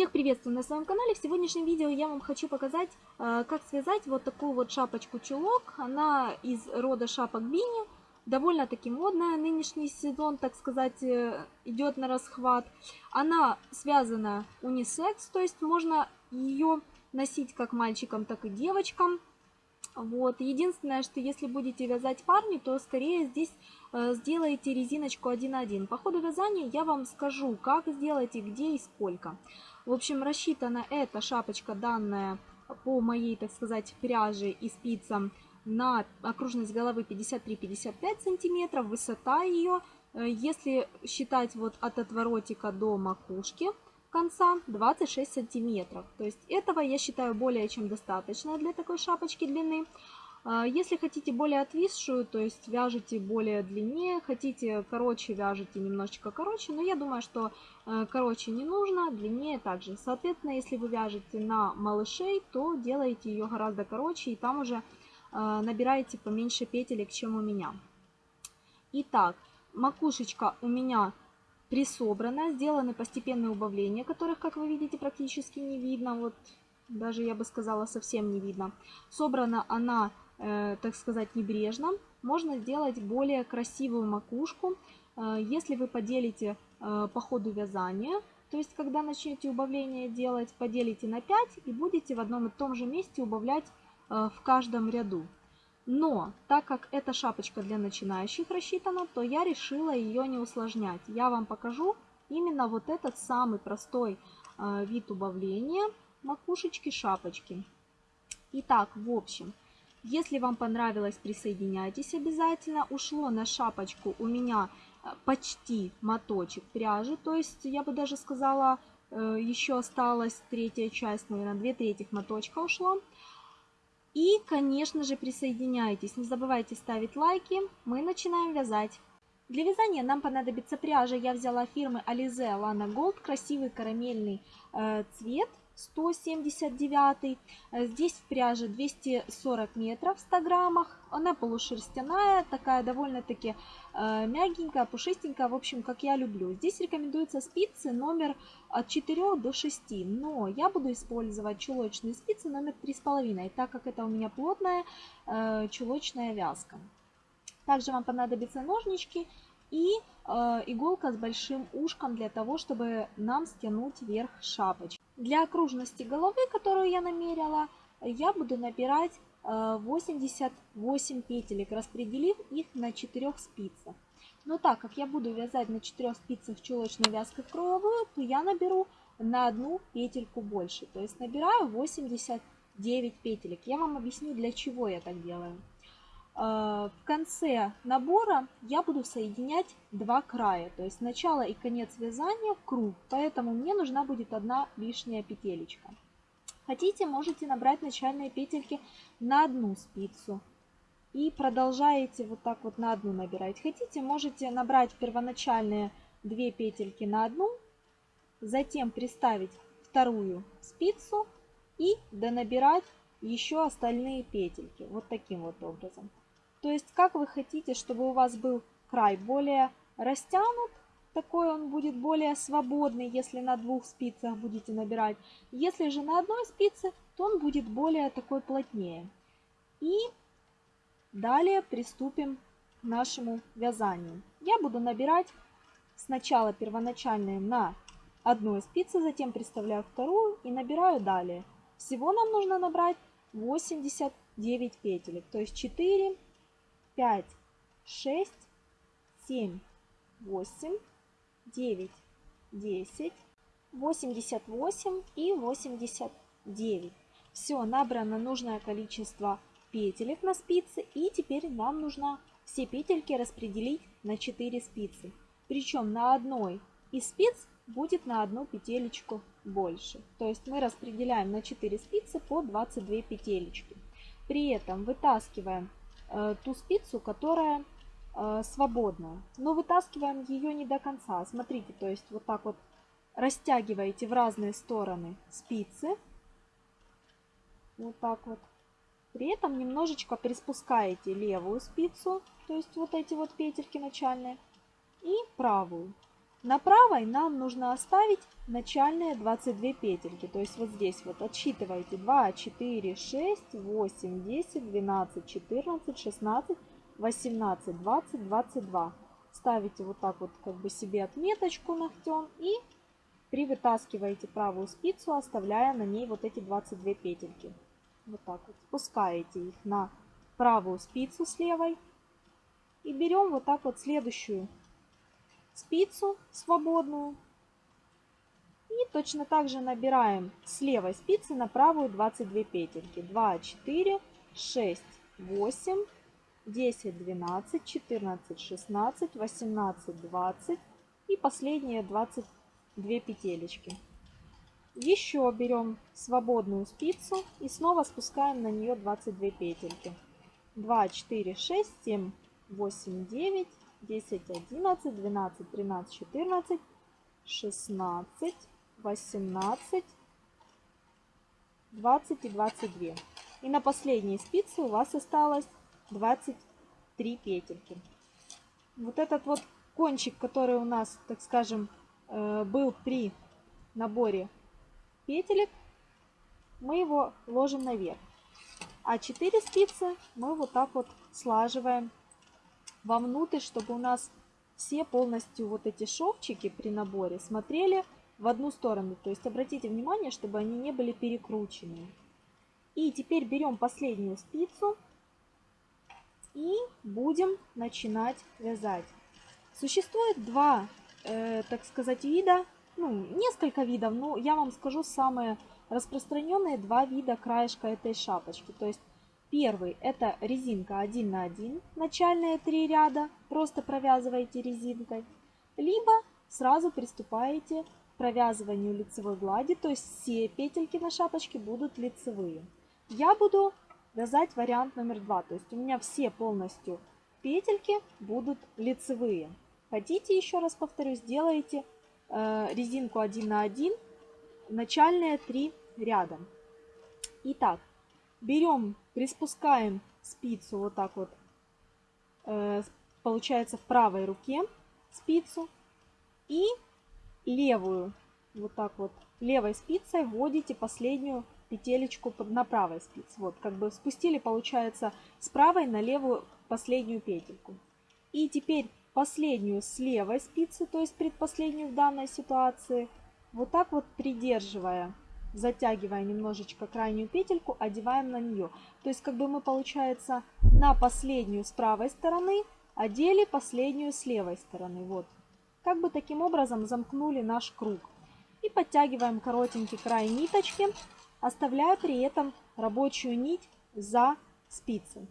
Всех приветствую на своем канале. В сегодняшнем видео я вам хочу показать, э, как связать вот такую вот шапочку-чулок. Она из рода шапок Бини. Довольно-таки модная. Нынешний сезон, так сказать, э, идет на расхват. Она связана унисекс, то есть можно ее носить как мальчикам, так и девочкам. Вот. Единственное, что если будете вязать парни, то скорее здесь э, сделайте резиночку 1-1. По ходу вязания я вам скажу, как сделать и где и сколько. В общем, рассчитана эта шапочка данная по моей, так сказать, пряже и спицам на окружность головы 53-55 сантиметров, высота ее, э, если считать вот от отворотика до макушки конца 26 сантиметров. То есть этого я считаю более чем достаточно для такой шапочки длины. А, если хотите более отвисшую, то есть вяжите более длиннее, хотите короче, вяжите немножечко короче, но я думаю, что э, короче не нужно, длиннее также. Соответственно, если вы вяжете на малышей, то делаете ее гораздо короче и там уже э, набираете поменьше петелек, чем у меня. Итак, макушечка у меня присобрана, сделаны постепенные убавления, которых, как вы видите, практически не видно, вот даже я бы сказала совсем не видно. Собрана она так сказать, небрежно, можно сделать более красивую макушку, э, если вы поделите э, по ходу вязания, то есть когда начнете убавление делать, поделите на 5 и будете в одном и том же месте убавлять в каждом ряду. Но так как эта шапочка для начинающих рассчитана, то я решила ее не усложнять. Я вам покажу именно вот этот самый простой вид убавления макушечки шапочки. Итак, в общем, если вам понравилось, присоединяйтесь обязательно. Ушло на шапочку у меня э, почти моточек пряжи, то есть я бы даже сказала, э, еще осталась третья часть, наверное, две трети моточка ушло. И, конечно же, присоединяйтесь. Не забывайте ставить лайки. Мы начинаем вязать. Для вязания нам понадобится пряжа. Я взяла фирмы Alize Lana Gold. Красивый карамельный э, цвет. 179. Э, здесь в пряже 240 метров в 100 граммах. Она полушерстяная, такая довольно-таки э, мягенькая, пушистенькая, в общем, как я люблю. Здесь рекомендуются спицы номер от 4 до 6, но я буду использовать чулочные спицы номер 3,5, так как это у меня плотная э, чулочная вязка. Также вам понадобятся ножнички и иголка с большим ушком для того, чтобы нам стянуть верх шапочки. Для окружности головы, которую я намерила, я буду набирать 88 э, петелек, распределив их на 4 спицах. Но так как я буду вязать на 4 спицах чулочной вязкой круговую, то я наберу на одну петельку больше. То есть набираю 89 петелек. Я вам объясню, для чего я так делаю. Э, в конце набора я буду соединять два края, то есть начало и конец вязания в круг, поэтому мне нужна будет одна лишняя петелечка. Хотите, можете набрать начальные петельки на одну спицу и продолжаете вот так вот на одну набирать. Хотите, можете набрать первоначальные две петельки на одну, затем приставить вторую спицу и донабирать еще остальные петельки вот таким вот образом. То есть, как вы хотите, чтобы у вас был край более растянут, такой он будет более свободный, если на двух спицах будете набирать. Если же на одной спице, то он будет более такой плотнее. И далее приступим к нашему вязанию. Я буду набирать сначала первоначальные на одной спице, затем приставляю вторую и набираю далее. Всего нам нужно набрать 89 петелек, то есть 4 5, 6, 7, 8, 9, 10, 88 и 89. Все, набрано нужное количество петелек на спице. И теперь нам нужно все петельки распределить на 4 спицы. Причем на одной из спиц будет на одну петелечку больше. То есть мы распределяем на 4 спицы по 22 петелечки. При этом вытаскиваем ту спицу, которая э, свободная. Но вытаскиваем ее не до конца. Смотрите, то есть вот так вот растягиваете в разные стороны спицы. Вот так вот. При этом немножечко приспускаете левую спицу, то есть вот эти вот петельки начальные, и правую. На правой нам нужно оставить начальные 22 петельки. То есть вот здесь вот отсчитываете 2, 4, 6, 8, 10, 12, 14, 16, 18, 20, 22. Ставите вот так вот как бы себе отметочку ногтем и привытаскиваете правую спицу, оставляя на ней вот эти 22 петельки. Вот так вот. Спускаете их на правую спицу с левой. И берем вот так вот следующую спицу свободную. И точно так же набираем с левой спицы на правую 22 петельки. 2, 4, 6, 8, 10, 12, 14, 16, 18, 20 и последние 22 петелечки. Еще берем свободную спицу и снова спускаем на нее 22 петельки. 2, 4, 6, 7, 8, 9, 10, 11, 12, 13, 14, 16, 18, 20 и 22. И на последней спице у вас осталось 23 петельки. Вот этот вот кончик, который у нас, так скажем, э, был при наборе петелек, мы его ложим наверх. А 4 спицы мы вот так вот слаживаем вовнутрь, чтобы у нас все полностью вот эти шовчики при наборе смотрели в одну сторону. То есть обратите внимание, чтобы они не были перекручены. И теперь берем последнюю спицу и будем начинать вязать. Существует два, э, так сказать, вида, ну, несколько видов, но я вам скажу самые распространенные два вида краешка этой шапочки. То есть Первый это резинка 1 на 1, начальные три ряда, просто провязываете резинкой. Либо сразу приступаете к провязыванию лицевой глади, то есть все петельки на шапочке будут лицевые. Я буду вязать вариант номер два, то есть у меня все полностью петельки будут лицевые. Хотите, еще раз повторю, сделайте э, резинку 1 на 1, начальные три ряда. Итак, берем приспускаем спицу вот так вот, э, получается в правой руке спицу и левую вот так вот левой спицей вводите последнюю петелечку на правой спице. Вот, как бы спустили, получается, с правой на левую последнюю петельку. И теперь последнюю с левой спицы, то есть предпоследнюю в данной ситуации, вот так вот придерживая затягивая немножечко крайнюю петельку, одеваем на нее. То есть как бы мы, получается, на последнюю с правой стороны одели последнюю с левой стороны. Вот. Как бы таким образом замкнули наш круг. И подтягиваем коротенький край ниточки, оставляя при этом рабочую нить за спицей.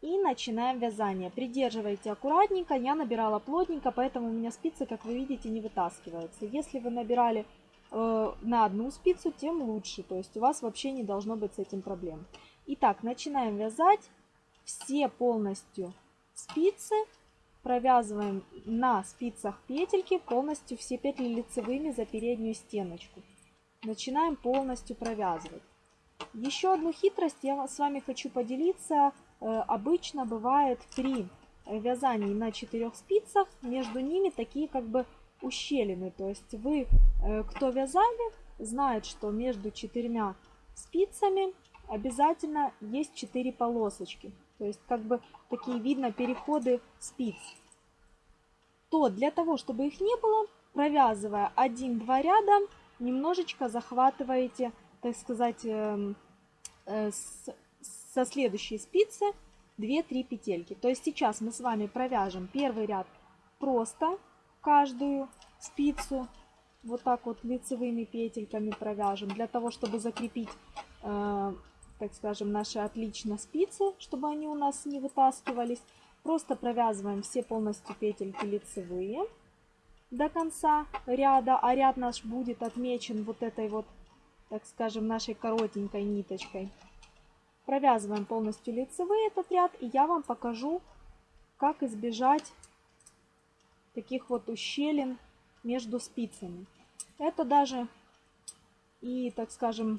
И начинаем вязание. Придерживайте аккуратненько. Я набирала плотненько, поэтому у меня спицы, как вы видите, не вытаскиваются. Если вы набирали Э, на одну спицу, тем лучше. То есть у вас вообще не должно быть с этим проблем. Итак, начинаем вязать все полностью спицы. Провязываем на спицах петельки полностью все петли лицевыми за переднюю стеночку. Начинаем полностью провязывать. Еще одну хитрость я с вами хочу поделиться. Э, обычно бывает при вязании на четырех спицах между ними такие как бы ущелины. То есть вы, э, кто вязали, знает, что между четырьмя спицами обязательно есть четыре полосочки. То есть как бы такие видно переходы спиц. То для того, чтобы их не было, провязывая один-два ряда, немножечко захватываете, так сказать, эм, э, со следующей спицы 2-3 петельки. То есть сейчас мы с вами провяжем первый ряд просто каждую спицу вот так вот лицевыми петельками провяжем, для того, чтобы закрепить, э, так скажем, наши отлично спицы, чтобы они у нас не вытаскивались. Просто провязываем все полностью петельки лицевые до конца ряда, а ряд наш будет отмечен вот этой вот, так скажем, нашей коротенькой ниточкой. Провязываем полностью лицевые этот ряд, и я вам покажу, как избежать таких вот ущелин между спицами. Это даже и, так скажем,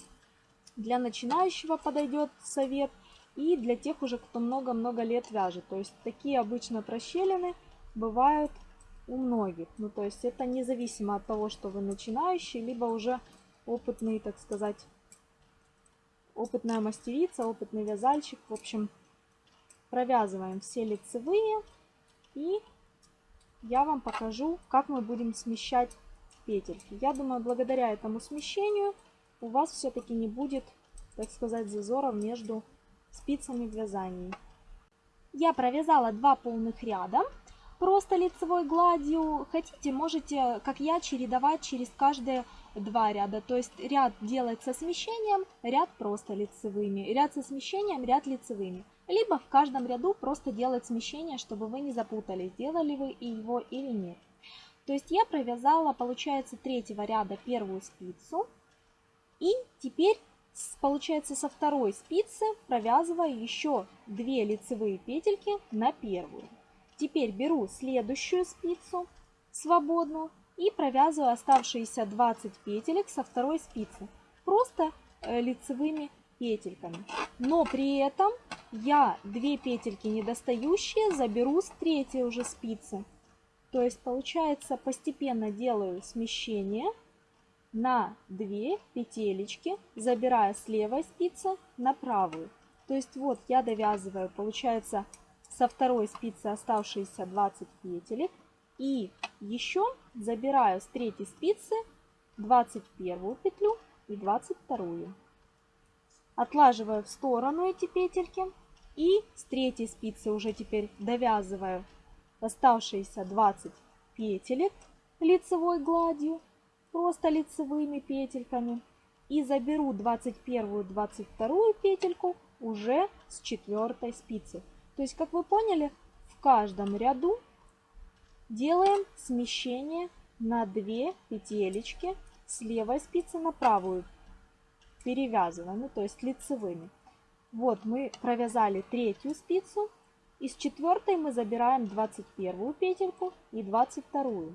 для начинающего подойдет совет, и для тех уже, кто много-много лет вяжет. То есть такие обычно прощелины бывают у многих. Ну, то есть это независимо от того, что вы начинающий, либо уже опытный, так сказать, опытная мастерица, опытный вязальщик. В общем, провязываем все лицевые и я вам покажу, как мы будем смещать петельки. Я думаю, благодаря этому смещению у вас все-таки не будет, так сказать, зазоров между спицами в вязании. Я провязала два полных ряда просто лицевой гладью. Хотите, можете, как я, чередовать через каждые два ряда. То есть ряд делается смещением, ряд просто лицевыми. Ряд со смещением, ряд лицевыми. Либо в каждом ряду просто делать смещение, чтобы вы не запутались, делали вы его или нет. То есть я провязала, получается, третьего ряда первую спицу. И теперь, получается, со второй спицы провязываю еще две лицевые петельки на первую. Теперь беру следующую спицу свободную и провязываю оставшиеся 20 петелек со второй спицы. Просто э, лицевыми петельками. Но при этом я две петельки недостающие заберу с третьей уже спицы. То есть получается постепенно делаю смещение на 2 петелечки, забирая с левой спицы на правую. То есть вот я довязываю, получается, со второй спицы оставшиеся 20 петелек. И еще забираю с третьей спицы 21 петлю и 22. Отлаживаю в сторону эти петельки. И с третьей спицы уже теперь довязываю оставшиеся 20 петелек лицевой гладью, просто лицевыми петельками. И заберу 21-22 петельку уже с четвертой спицы. То есть, как вы поняли, в каждом ряду делаем смещение на 2 петелечки с левой спицы на правую. Перевязываем, ну, то есть лицевыми. Вот мы провязали третью спицу. Из четвертой мы забираем 21 петельку и 22.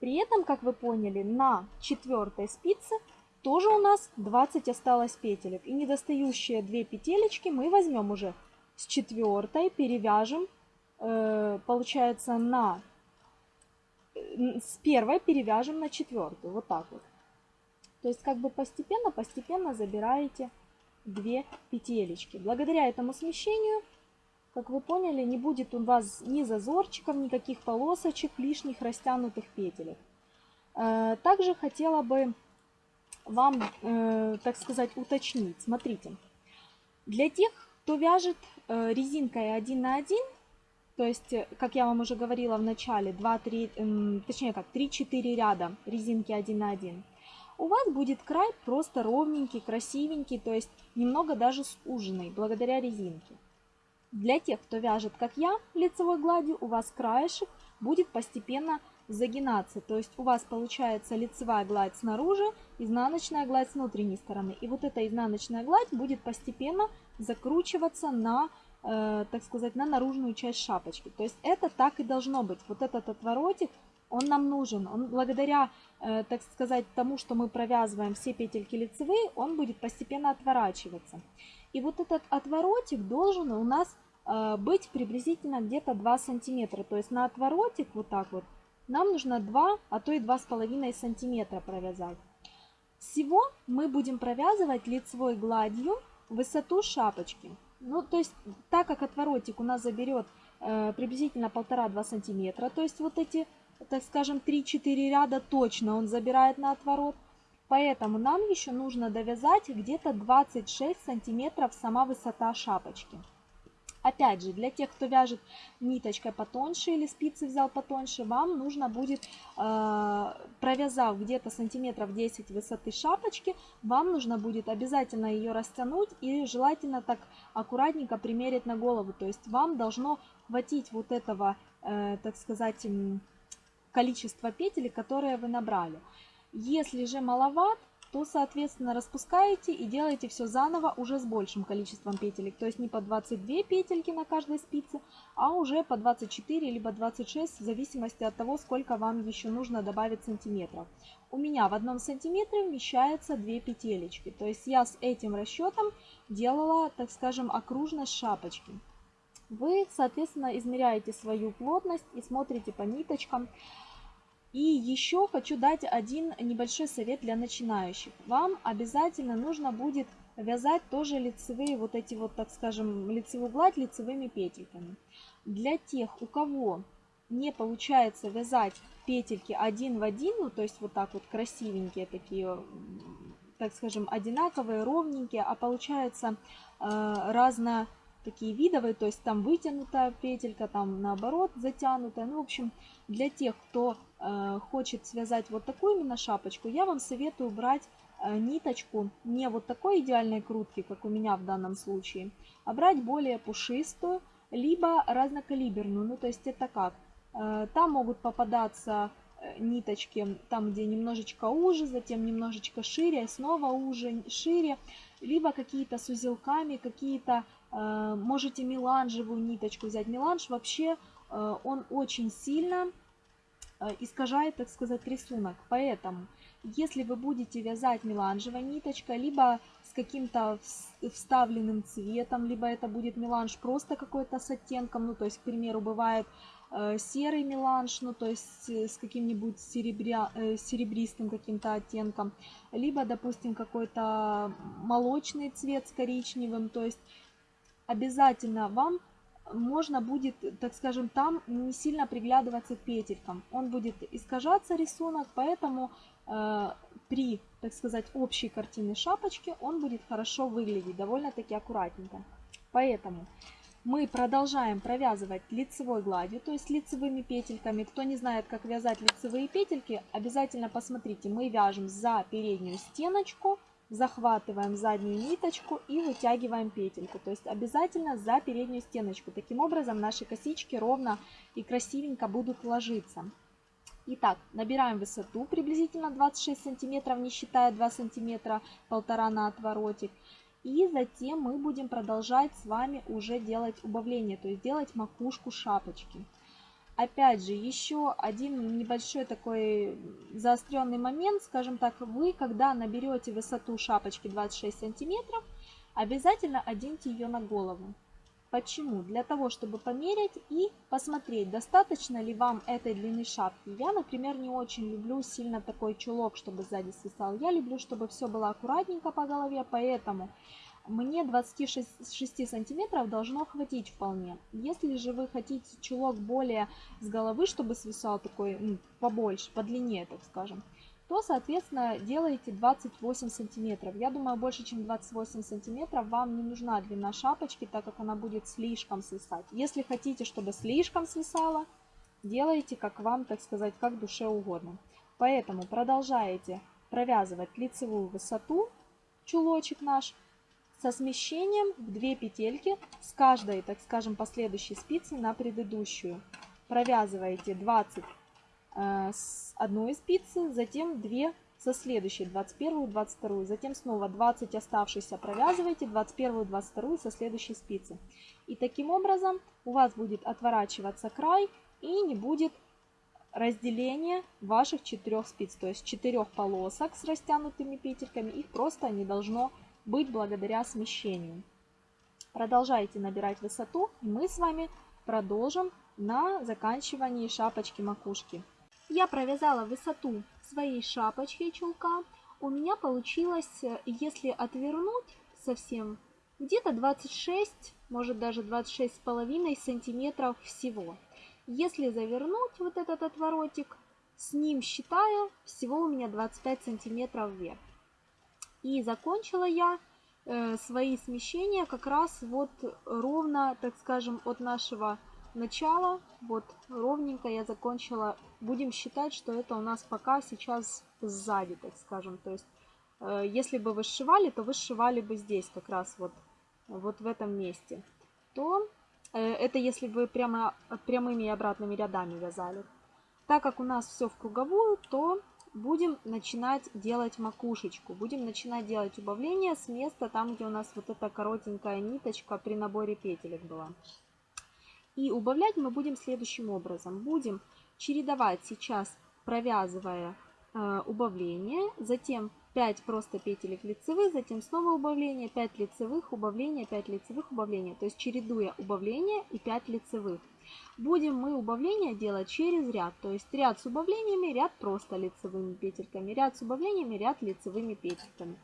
При этом, как вы поняли, на четвертой спице тоже у нас 20 осталось петелек. И недостающие 2 петелечки мы возьмем уже с четвертой, перевяжем, э, получается, на э, с первой перевяжем на четвертую. Вот так вот. То есть как бы постепенно, постепенно забираете 2 петелечки. Благодаря этому смещению, как вы поняли, не будет у вас ни зазорчиков, никаких полосочек, лишних растянутых петелек. Э, также хотела бы вам, э, так сказать, уточнить. Смотрите, для тех, кто вяжет э, резинкой 1 на 1, то есть, как я вам уже говорила в начале, 2-3, точнее как, 3-4 ряда резинки 1 на 1, у вас будет край просто ровненький, красивенький, то есть немного даже суженный, благодаря резинке. Для тех, кто вяжет, как я, лицевой гладью, у вас краешек будет постепенно загинаться. То есть у вас получается лицевая гладь снаружи, изнаночная гладь с внутренней стороны. И вот эта изнаночная гладь будет постепенно закручиваться на, э, так сказать, на наружную часть шапочки. То есть это так и должно быть. Вот этот отворотик он нам нужен. Он благодаря, э, так сказать, тому, что мы провязываем все петельки лицевые, он будет постепенно отворачиваться. И вот этот отворотик должен у нас э, быть приблизительно где-то 2 сантиметра. То есть на отворотик вот так вот нам нужно 2, а то и 2,5 сантиметра провязать. Всего мы будем провязывать лицевой гладью высоту шапочки. Ну, то есть, так как отворотик у нас заберет э, приблизительно 1,5-2 сантиметра, то есть вот эти так скажем, 3-4 ряда точно он забирает на отворот. Поэтому нам еще нужно довязать где-то 26 сантиметров сама высота шапочки. Опять же, для тех, кто вяжет ниточкой потоньше или спицы взял потоньше, вам нужно будет, э, провязав где-то сантиметров 10 высоты шапочки, вам нужно будет обязательно ее растянуть и желательно так аккуратненько примерить на голову. То есть вам должно хватить вот этого, э, так сказать, количество петель, которые вы набрали. Если же маловат, то, соответственно, распускаете и делаете все заново уже с большим количеством петелек. То есть не по 22 петельки на каждой спице, а уже по 24 либо 26, в зависимости от того, сколько вам еще нужно добавить сантиметров. У меня в одном сантиметре вмещается 2 петелечки. То есть я с этим расчетом делала, так скажем, окружность шапочки. Вы, соответственно, измеряете свою плотность и смотрите по ниточкам. И еще хочу дать один небольшой совет для начинающих. Вам обязательно нужно будет вязать тоже лицевые, вот эти вот, так скажем, лицевую гладь лицевыми петельками. Для тех, у кого не получается вязать петельки один в один, ну то есть вот так вот красивенькие такие, так скажем, одинаковые, ровненькие, а получается э, разно такие видовые, то есть там вытянутая петелька, там наоборот затянутая. Ну, в общем, для тех, кто э, хочет связать вот такую именно шапочку, я вам советую брать э, ниточку не вот такой идеальной крутки, как у меня в данном случае, а брать более пушистую, либо разнокалиберную. Ну, то есть это как? Э, там могут попадаться э, ниточки, там где немножечко уже, затем немножечко шире, снова уже, шире, либо какие-то с узелками, какие-то можете меланжевую ниточку взять. Меланж вообще, э, он очень сильно э, искажает, так сказать, рисунок. Поэтому, если вы будете вязать меланжевой ниточкой, либо с каким-то вставленным цветом, либо это будет меланж просто какой-то с оттенком, ну, то есть, к примеру, бывает серый меланж, ну, то есть с каким-нибудь серебря, серебристым каким-то оттенком, либо, допустим, какой-то молочный цвет с коричневым, то есть обязательно вам можно будет, так скажем, там не сильно приглядываться к петелькам. Он будет искажаться рисунок, поэтому э, при, так сказать, общей картине шапочки он будет хорошо выглядеть, довольно-таки аккуратненько. Поэтому мы продолжаем провязывать лицевой гладью, то есть лицевыми петельками. Кто не знает, как вязать лицевые петельки, обязательно посмотрите. Мы вяжем за переднюю стеночку, захватываем заднюю ниточку и вытягиваем петельку. То есть обязательно за переднюю стеночку. Таким образом наши косички ровно и красивенько будут ложиться. Итак, набираем высоту приблизительно 26 сантиметров, не считая 2 сантиметра, полтора на отворотик. И затем мы будем продолжать с вами уже делать убавление, то есть делать макушку шапочки. Опять же, еще один небольшой такой заостренный момент, скажем так, вы, когда наберете высоту шапочки 26 сантиметров, обязательно оденьте ее на голову. Почему? Для того, чтобы померить и посмотреть, достаточно ли вам этой длины шапки. Я, например, не очень люблю сильно такой чулок, чтобы сзади свисал. Я люблю, чтобы все было аккуратненько по голове, поэтому мне 26 сантиметров должно хватить вполне. Если же вы хотите чулок более с головы, чтобы свисал такой ну, побольше, подлиннее, так скажем, то, соответственно, делаете 28 сантиметров. Я думаю, больше, чем 28 сантиметров вам не нужна длина шапочки, так как она будет слишком свисать. Если хотите, чтобы слишком свисала, делайте, как вам, так сказать, как душе угодно. Поэтому продолжаете провязывать лицевую высоту, чулочек наш, со смещением в 2 петельки с каждой, так скажем, последующей спицы на предыдущую. Провязываете 20 э, с одной спицы, затем 2 со следующей, 21, 22, затем снова 20 оставшихся провязываете, 21, 22 со следующей спицы. И таким образом у вас будет отворачиваться край и не будет разделения ваших четырех спиц, то есть четырех полосок с растянутыми петельками, их просто не должно быть быть благодаря смещению. Продолжайте набирать высоту, и мы с вами продолжим на заканчивании шапочки макушки. Я провязала высоту своей шапочки чулка. У меня получилось, если отвернуть совсем, где-то 26, может даже 26,5 сантиметров всего. Если завернуть вот этот отворотик, с ним считаю, всего у меня 25 сантиметров вверх. И закончила я э, свои смещения как раз вот ровно, так скажем, от нашего начала. Вот ровненько я закончила. Будем считать, что это у нас пока сейчас сзади, так скажем. То есть, э, если бы вы сшивали, то вы сшивали бы здесь как раз вот, вот в этом месте. То э, это если бы прямо прямыми и обратными рядами вязали. Так как у нас все в круговую, то будем начинать делать макушечку. Будем начинать делать убавление с места, там, где у нас вот эта коротенькая ниточка при наборе петелек была. И убавлять мы будем следующим образом. Будем чередовать сейчас, провязывая э, убавление, затем 5 просто петелек лицевых, затем снова убавление, 5 лицевых, убавление, 5 лицевых, убавление. То есть чередуя убавление и 5 лицевых. Будем мы убавление делать через ряд. То есть ряд с убавлениями, ряд просто лицевыми петельками, ряд с убавлениями, ряд лицевыми петельками.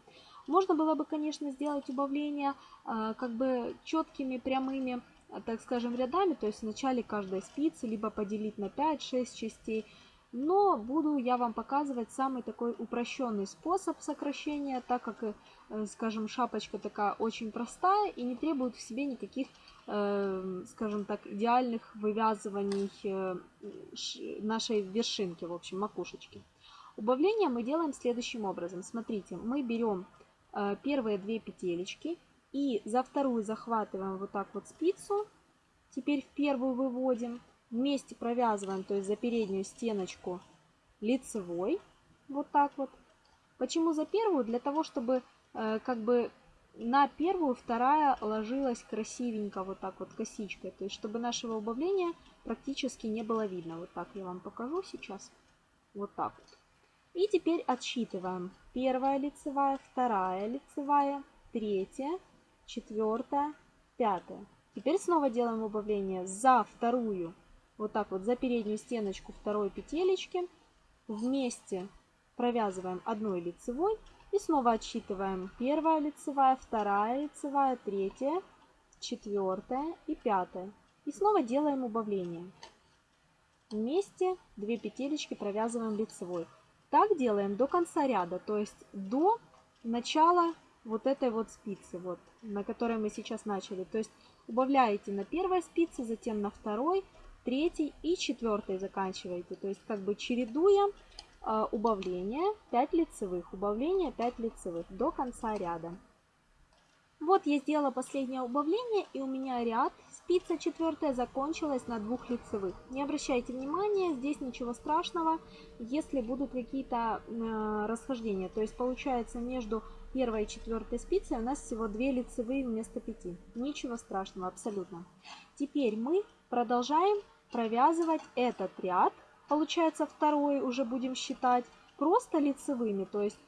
Можно было бы, конечно, сделать убавление э, как бы четкими, прямыми, э, так скажем, рядами, то есть в начале каждой спицы, либо поделить на 5-6 частей. Но буду я вам показывать самый такой упрощенный способ сокращения, так как, э, скажем, шапочка такая очень простая и не требует в себе никаких, скажем так, идеальных вывязываний нашей вершинки, в общем, макушечки. Убавление мы делаем следующим образом. Смотрите, мы берем Э, первые две петелечки и за вторую захватываем вот так вот спицу. Теперь в первую выводим. Вместе провязываем, то есть за переднюю стеночку лицевой. Вот так вот. Почему за первую? Для того, чтобы э, как бы на первую вторая ложилась красивенько вот так вот косичкой. То есть, чтобы нашего убавления практически не было видно. Вот так я вам покажу сейчас. Вот так вот. И теперь отсчитываем. Первая лицевая, вторая лицевая, третья, четвертая, пятая. Теперь снова делаем убавление за вторую, вот так вот, за переднюю стеночку второй петелечки. Вместе провязываем одной лицевой и снова отсчитываем. Первая лицевая, вторая лицевая, третья, четвертая и пятая. И снова делаем убавление. Вместе две петелечки провязываем лицевой. Так делаем до конца ряда, то есть до начала вот этой вот спицы, вот, на которой мы сейчас начали. То есть убавляете на первой спице, затем на второй, третьей и четвертой заканчиваете. То есть как бы чередуя э, убавление 5 лицевых, убавление 5 лицевых до конца ряда. Вот я сделала последнее убавление и у меня ряд Спица четвертая закончилась на двух лицевых. Не обращайте внимания, здесь ничего страшного, если будут какие-то э, расхождения. То есть получается между первой и четвертой спицей у нас всего две лицевые вместо пяти. Ничего страшного абсолютно. Теперь мы продолжаем провязывать этот ряд. Получается второй уже будем считать просто лицевыми. То есть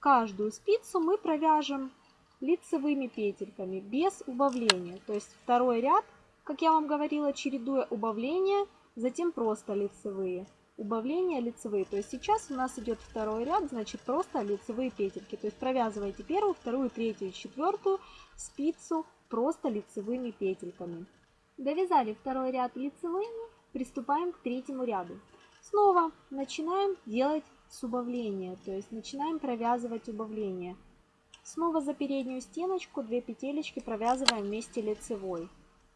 каждую спицу мы провяжем лицевыми петельками без убавления. То есть второй ряд, как я вам говорила, чередуя убавления, затем просто лицевые. Убавления лицевые. То есть сейчас у нас идет второй ряд, значит просто лицевые петельки. То есть провязывайте первую, вторую, третью четвертую спицу просто лицевыми петельками. Довязали второй ряд лицевыми, приступаем к третьему ряду. Снова начинаем делать с убавления, то есть начинаем провязывать убавление. Снова за переднюю стеночку 2 петелечки провязываем вместе лицевой.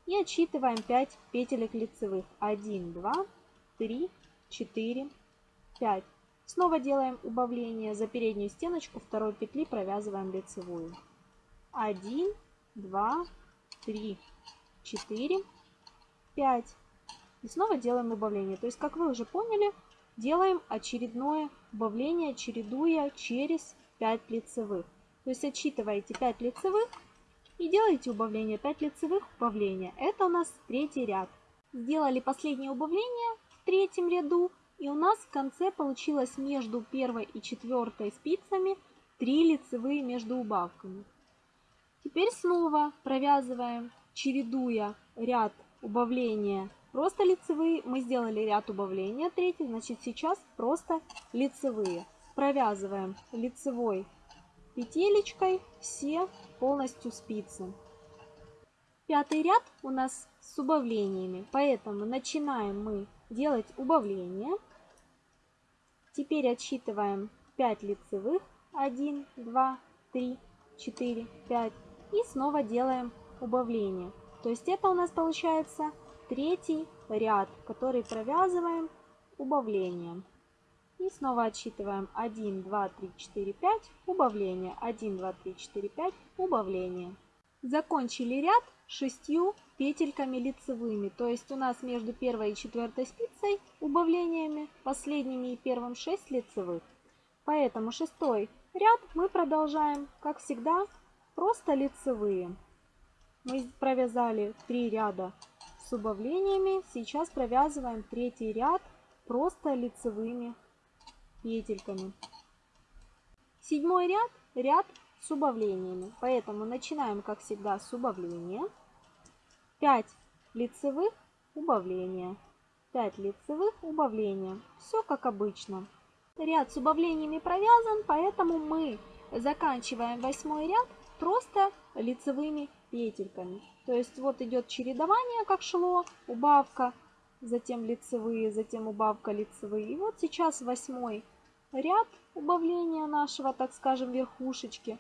И отсчитываем 5 петелек лицевых. 1, 2, 3, 4, 5. Снова делаем убавление. За переднюю стеночку второй петли провязываем лицевую. 1, 2, 3, 4, 5. И снова делаем убавление. То есть, как вы уже поняли, делаем очередное убавление, чередуя через 5 лицевых. То есть отсчитываете 5 лицевых и делаете убавление 5 лицевых убавления. Это у нас третий ряд. Сделали последнее убавление в третьем ряду. И у нас в конце получилось между первой и четвертой спицами 3 лицевые между убавками. Теперь снова провязываем, чередуя ряд убавления просто лицевые. Мы сделали ряд убавления третий, значит сейчас просто лицевые. Провязываем лицевой петелечкой все полностью спицы. Пятый ряд у нас с убавлениями, поэтому начинаем мы делать убавление. Теперь отсчитываем 5 лицевых. 1, 2, 3, 4, 5. И снова делаем убавление. То есть это у нас получается третий ряд, который провязываем убавлением. И снова отсчитываем 1, 2, 3, 4, 5, убавление. 1, 2, 3, 4, 5, убавление. Закончили ряд шестью петельками лицевыми. То есть у нас между первой и четвертой спицей убавлениями, последними и первым 6 лицевых. Поэтому шестой ряд мы продолжаем, как всегда, просто лицевые. Мы провязали 3 ряда с убавлениями. Сейчас провязываем третий ряд просто лицевыми петельками. Седьмой ряд – ряд с убавлениями. Поэтому начинаем, как всегда, с убавления. 5 лицевых убавления. 5 лицевых убавления. Все как обычно. Ряд с убавлениями провязан, поэтому мы заканчиваем восьмой ряд просто лицевыми петельками. То есть вот идет чередование, как шло, убавка, затем лицевые, затем убавка лицевые. И вот сейчас восьмой ряд убавления нашего, так скажем, верхушечки.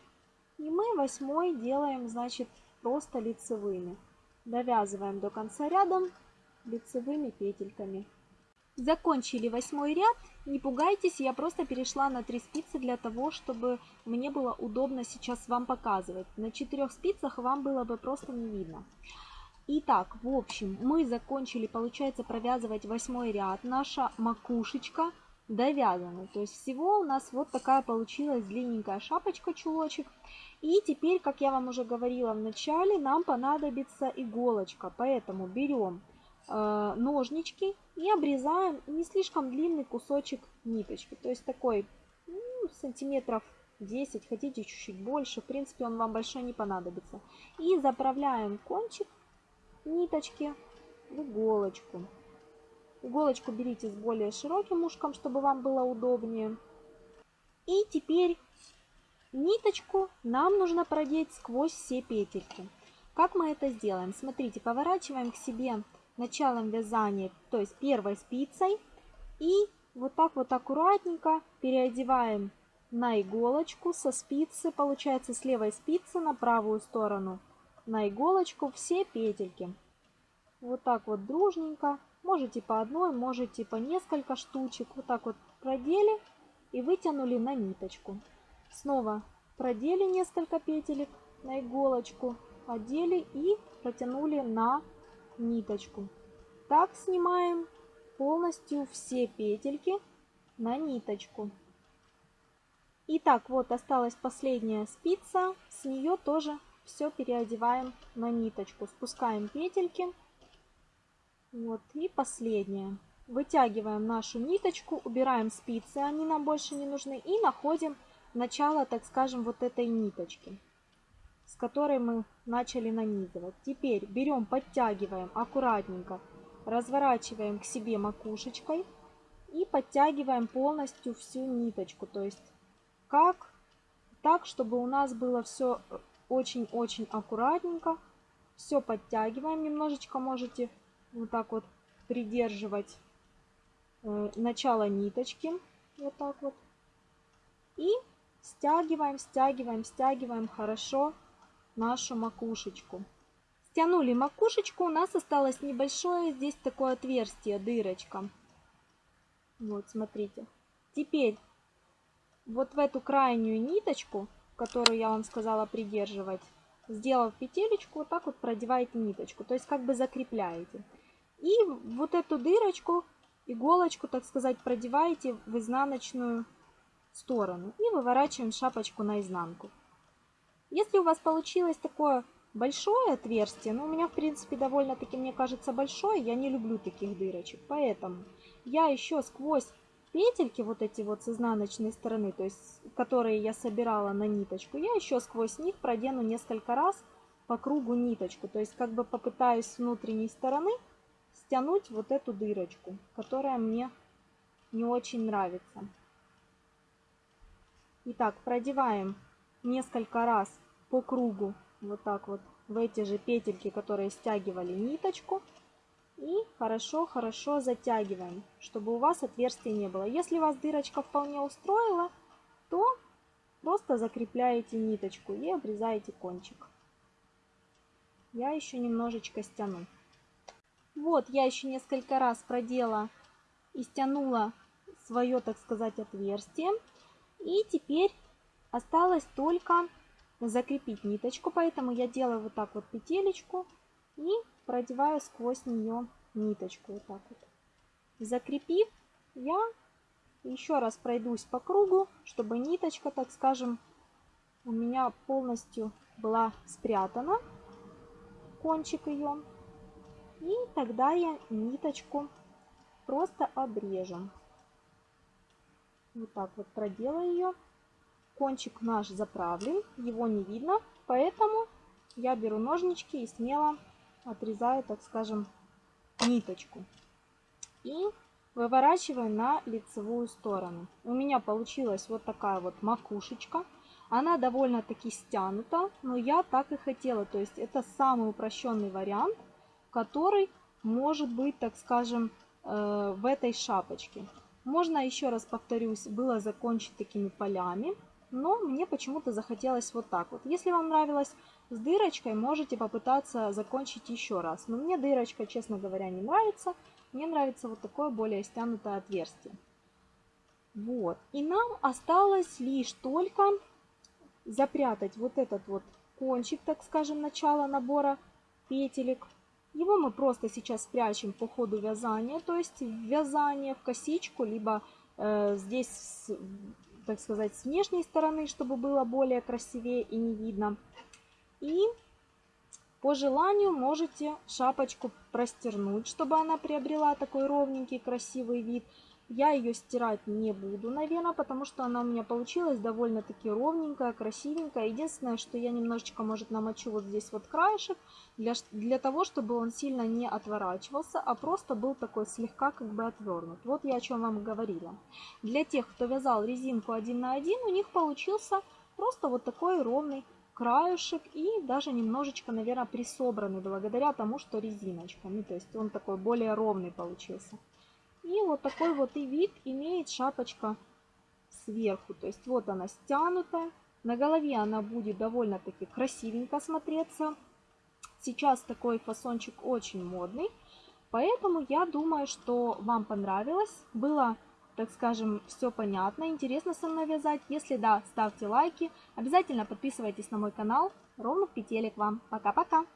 И мы восьмой делаем, значит, просто лицевыми. Довязываем до конца ряда лицевыми петельками. Закончили восьмой ряд. Не пугайтесь, я просто перешла на 3 спицы для того, чтобы мне было удобно сейчас вам показывать. На 4 спицах вам было бы просто не видно. Итак, в общем, мы закончили, получается, провязывать восьмой ряд. Наша макушечка довязана. То есть всего у нас вот такая получилась длинненькая шапочка-чулочек. И теперь, как я вам уже говорила в начале, нам понадобится иголочка. Поэтому берем ножнички и обрезаем не слишком длинный кусочек ниточки. То есть такой ну, сантиметров 10, хотите чуть-чуть больше. В принципе, он вам большой не понадобится. И заправляем кончик ниточки в иголочку. Иголочку берите с более широким ушком, чтобы вам было удобнее. И теперь ниточку нам нужно продеть сквозь все петельки. Как мы это сделаем? Смотрите, поворачиваем к себе началом вязания, то есть первой спицей. И вот так вот аккуратненько переодеваем на иголочку со спицы, получается с левой спицы на правую сторону, на иголочку все петельки. Вот так вот дружненько, можете по одной, можете по несколько штучек, вот так вот продели и вытянули на ниточку. Снова продели несколько петелек на иголочку, одели и протянули на ниточку. Так снимаем полностью все петельки на ниточку. Итак, вот осталась последняя спица, с нее тоже все переодеваем на ниточку. Спускаем петельки. Вот, и последняя. Вытягиваем нашу ниточку, убираем спицы, они нам больше не нужны, и находим начало, так скажем, вот этой ниточки с которой мы начали нанизывать. Теперь берем, подтягиваем аккуратненько, разворачиваем к себе макушечкой и подтягиваем полностью всю ниточку. То есть как так, чтобы у нас было все очень-очень аккуратненько. Все подтягиваем. Немножечко можете вот так вот придерживать э, начало ниточки. Вот так вот. И стягиваем, стягиваем, стягиваем хорошо нашу макушечку. Стянули макушечку, у нас осталось небольшое здесь такое отверстие, дырочка. Вот, смотрите. Теперь вот в эту крайнюю ниточку, которую я вам сказала придерживать, сделав петелечку, вот так вот продеваете ниточку, то есть как бы закрепляете. И вот эту дырочку, иголочку, так сказать, продеваете в изнаночную сторону и выворачиваем шапочку наизнанку. Если у вас получилось такое большое отверстие, ну у меня в принципе довольно-таки, мне кажется, большое, я не люблю таких дырочек, поэтому я еще сквозь петельки вот эти вот с изнаночной стороны, то есть которые я собирала на ниточку, я еще сквозь них продену несколько раз по кругу ниточку, то есть как бы попытаюсь с внутренней стороны стянуть вот эту дырочку, которая мне не очень нравится. Итак, продеваем несколько раз по кругу, вот так вот, в эти же петельки, которые стягивали ниточку. И хорошо-хорошо затягиваем, чтобы у вас отверстия не было. Если вас дырочка вполне устроила, то просто закрепляете ниточку и обрезаете кончик. Я еще немножечко стяну. Вот, я еще несколько раз продела и стянула свое, так сказать, отверстие. И теперь Осталось только закрепить ниточку, поэтому я делаю вот так вот петелечку и продеваю сквозь нее ниточку. Вот так вот. Закрепив, я еще раз пройдусь по кругу, чтобы ниточка, так скажем, у меня полностью была спрятана, кончик ее. И тогда я ниточку просто обрежу. Вот так вот проделаю ее кончик наш заправлен, его не видно, поэтому я беру ножнички и смело отрезаю, так скажем, ниточку. И выворачиваю на лицевую сторону. У меня получилась вот такая вот макушечка. Она довольно-таки стянута, но я так и хотела. То есть это самый упрощенный вариант, который может быть, так скажем, э, в этой шапочке. Можно, еще раз повторюсь, было закончить такими полями, но мне почему-то захотелось вот так вот. Если вам нравилось с дырочкой, можете попытаться закончить еще раз. Но мне дырочка, честно говоря, не нравится. Мне нравится вот такое более стянутое отверстие. Вот. И нам осталось лишь только запрятать вот этот вот кончик, так скажем, начала набора петелек. Его мы просто сейчас спрячем по ходу вязания, то есть вязание в косичку, либо э, здесь, так сказать, с внешней стороны, чтобы было более красивее и не видно. И по желанию можете шапочку простернуть, чтобы она приобрела такой ровненький красивый вид. Я ее стирать не буду, наверное, потому что она у меня получилась довольно-таки ровненькая, красивенькая. Единственное, что я немножечко, может, намочу вот здесь вот краешек, для, для того, чтобы он сильно не отворачивался, а просто был такой слегка как бы отвернут. Вот я о чем вам говорила. Для тех, кто вязал резинку один на один, у них получился просто вот такой ровный краешек и даже немножечко, наверное, присобранный благодаря тому, что резиночка. Ну, то есть он такой более ровный получился. И вот такой вот и вид имеет шапочка сверху. То есть вот она стянутая. На голове она будет довольно-таки красивенько смотреться. Сейчас такой фасончик очень модный. Поэтому я думаю, что вам понравилось. Было, так скажем, все понятно. Интересно со мной вязать. Если да, ставьте лайки. Обязательно подписывайтесь на мой канал. Ровных петелек вам. Пока-пока.